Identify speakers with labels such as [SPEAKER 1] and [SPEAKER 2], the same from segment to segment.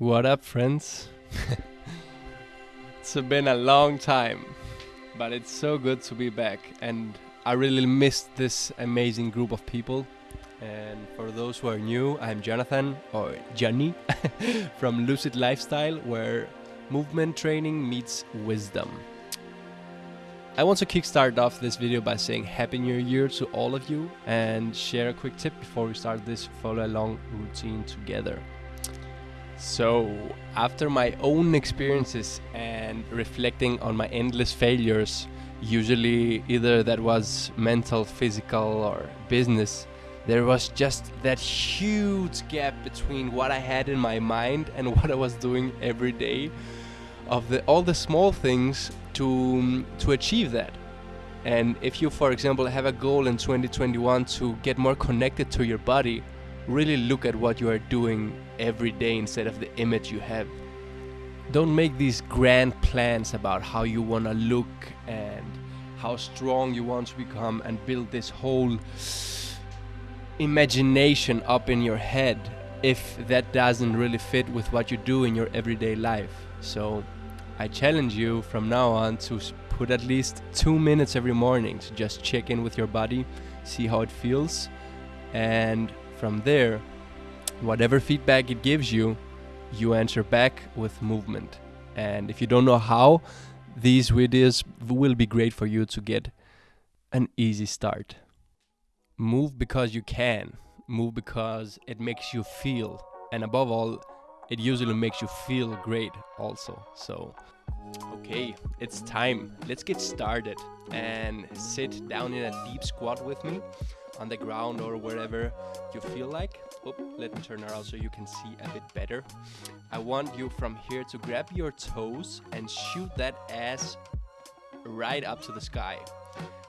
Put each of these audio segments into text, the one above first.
[SPEAKER 1] What up, friends? it's been a long time, but it's so good to be back, and I really missed this amazing group of people. And for those who are new, I'm Jonathan, or Johnny, from Lucid Lifestyle, where movement training meets wisdom. I want to kickstart off this video by saying Happy New Year to all of you and share a quick tip before we start this follow along routine together. So, after my own experiences and reflecting on my endless failures, usually either that was mental, physical, or business, there was just that huge gap between what I had in my mind and what I was doing every day of the all the small things to to achieve that. And if you for example have a goal in 2021 to get more connected to your body, really look at what you are doing every day instead of the image you have. Don't make these grand plans about how you want to look and how strong you want to become and build this whole imagination up in your head if that doesn't really fit with what you do in your everyday life. So I challenge you from now on to put at least two minutes every morning to just check in with your body, see how it feels, and from there, whatever feedback it gives you, you answer back with movement. And if you don't know how, these videos will be great for you to get an easy start. Move because you can. Move because it makes you feel. And above all, it usually makes you feel great also. So, okay, it's time. Let's get started and sit down in a deep squat with me on the ground or wherever you feel like. Oh, let me turn around so you can see a bit better. I want you from here to grab your toes and shoot that ass right up to the sky.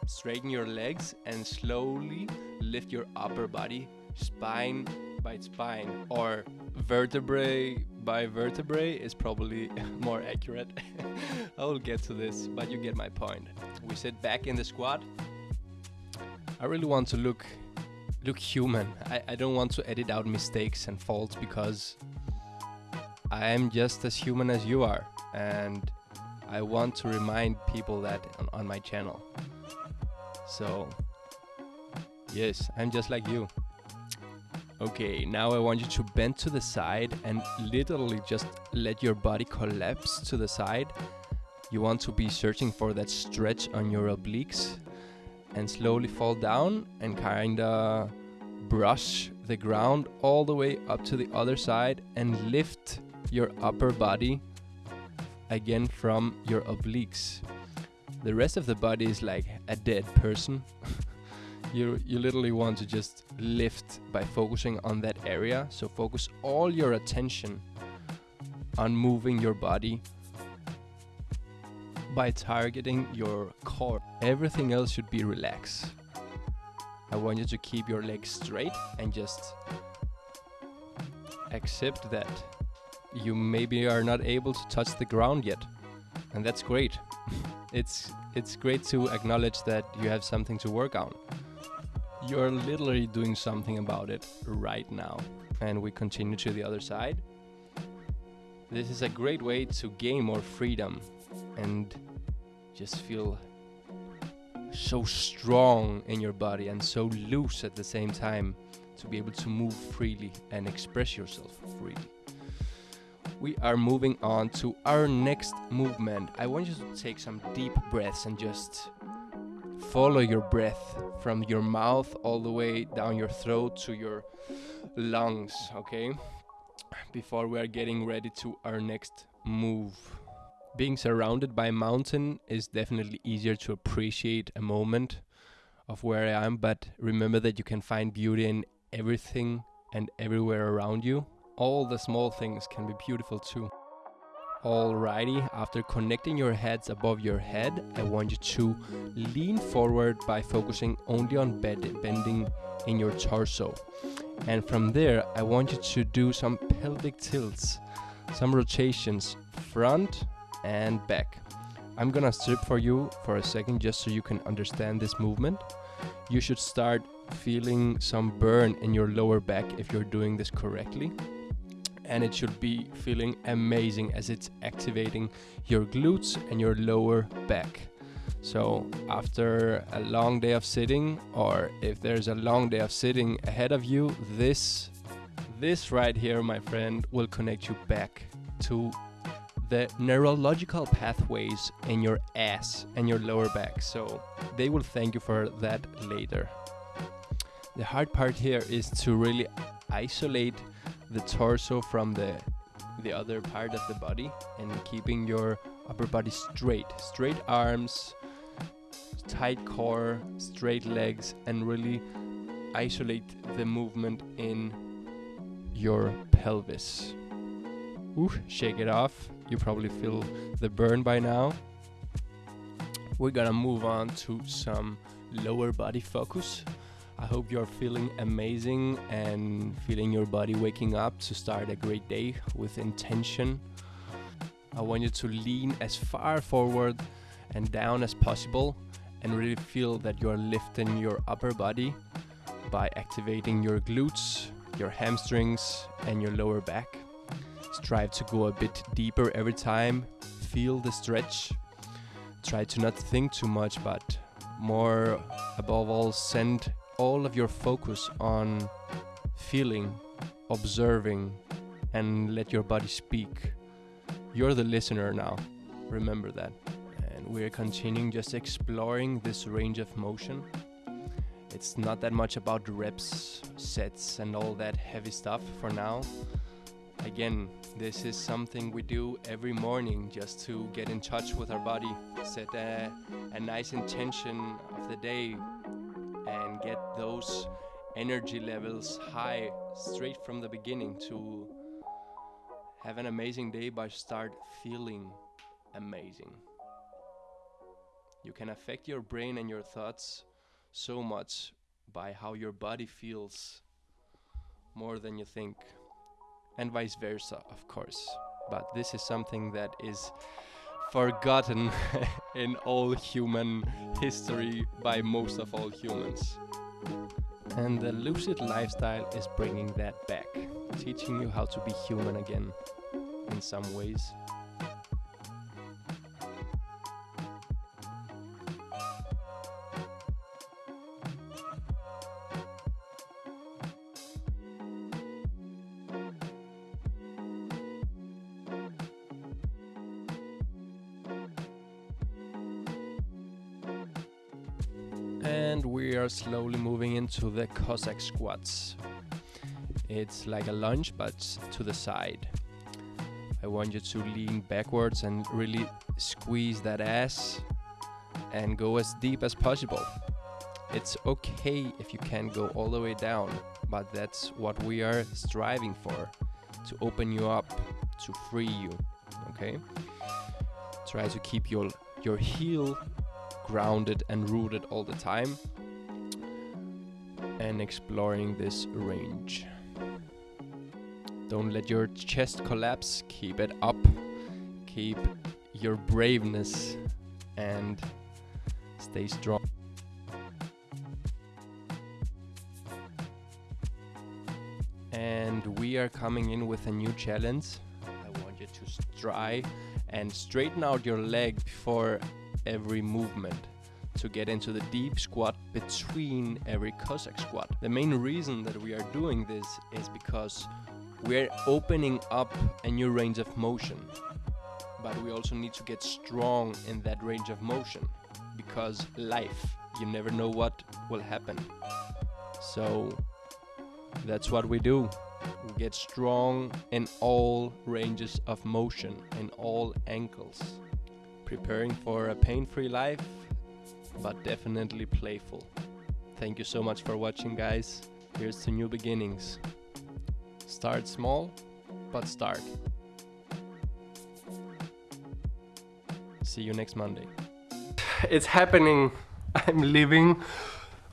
[SPEAKER 1] Straighten your legs and slowly lift your upper body, spine by spine, or vertebrae by vertebrae is probably more accurate. I will get to this, but you get my point. We sit back in the squat. I really want to look look human. I, I don't want to edit out mistakes and faults because I am just as human as you are and I want to remind people that on, on my channel. So, yes, I'm just like you. Okay, now I want you to bend to the side and literally just let your body collapse to the side. You want to be searching for that stretch on your obliques and slowly fall down and kinda brush the ground all the way up to the other side and lift your upper body again from your obliques. The rest of the body is like a dead person. you you literally want to just lift by focusing on that area. So focus all your attention on moving your body by targeting your core. Everything else should be relaxed. I want you to keep your legs straight and just accept that you maybe are not able to touch the ground yet. And that's great. it's it's great to acknowledge that you have something to work on. You're literally doing something about it right now. And we continue to the other side. This is a great way to gain more freedom and just feel so strong in your body and so loose at the same time to be able to move freely and express yourself freely. We are moving on to our next movement. I want you to take some deep breaths and just follow your breath from your mouth all the way down your throat to your lungs, okay? Before we are getting ready to our next move. Being surrounded by a mountain is definitely easier to appreciate a moment of where I am, but remember that you can find beauty in everything and everywhere around you. All the small things can be beautiful too. Alrighty, after connecting your heads above your head, I want you to lean forward by focusing only on bending in your torso. And from there, I want you to do some pelvic tilts, some rotations front and back. I'm gonna strip for you for a second just so you can understand this movement. You should start feeling some burn in your lower back if you're doing this correctly. and it should be feeling amazing as it's activating your glutes and your lower back. So, after a long day of sitting, or if there's a long day of sitting ahead of you, this this right here, my friend, will connect you back to the neurological pathways in your ass and your lower back. So, they will thank you for that later. The hard part here is to really isolate the torso from the the other part of the body and keeping your upper body straight straight arms tight core straight legs and really isolate the movement in your pelvis Ooh, shake it off you probably feel the burn by now we're gonna move on to some lower body focus I hope you're feeling amazing and feeling your body waking up to start a great day with intention. I want you to lean as far forward and down as possible and really feel that you're lifting your upper body by activating your glutes, your hamstrings, and your lower back. Strive to go a bit deeper every time. Feel the stretch. Try to not think too much, but more above all, send all of your focus on feeling, observing, and let your body speak. You're the listener now. Remember that. And we're continuing just exploring this range of motion. It's not that much about reps, sets, and all that heavy stuff for now. Again, this is something we do every morning just to get in touch with our body, set a, a nice intention of the day, and get those energy levels high straight from the beginning to have an amazing day by start feeling amazing. You can affect your brain and your thoughts so much by how your body feels more than you think and vice versa of course but this is something that is forgotten in all human history by most of all humans. And the lucid lifestyle is bringing that back, teaching you how to be human again in some ways. And we are slowly moving into the Cossack squats. It's like a lunge but to the side. I want you to lean backwards and really squeeze that ass and go as deep as possible. It's okay if you can't go all the way down, but that's what we are striving for to open you up, to free you. Okay? Try to keep your your heel grounded and rooted all the time and exploring this range. Don't let your chest collapse, keep it up, keep your braveness and stay strong. And we are coming in with a new challenge. I want you to try and straighten out your leg before every movement to get into the deep squat between every Cossack squat. The main reason that we are doing this is because we're opening up a new range of motion. But we also need to get strong in that range of motion because life, you never know what will happen. So that's what we do. We get strong in all ranges of motion, in all ankles preparing for a pain-free life, but definitely playful. Thank you so much for watching guys. Here's to new beginnings. Start small, but start. See you next Monday. It's happening. I'm leaving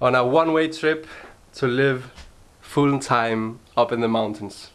[SPEAKER 1] on a one-way trip to live full time up in the mountains.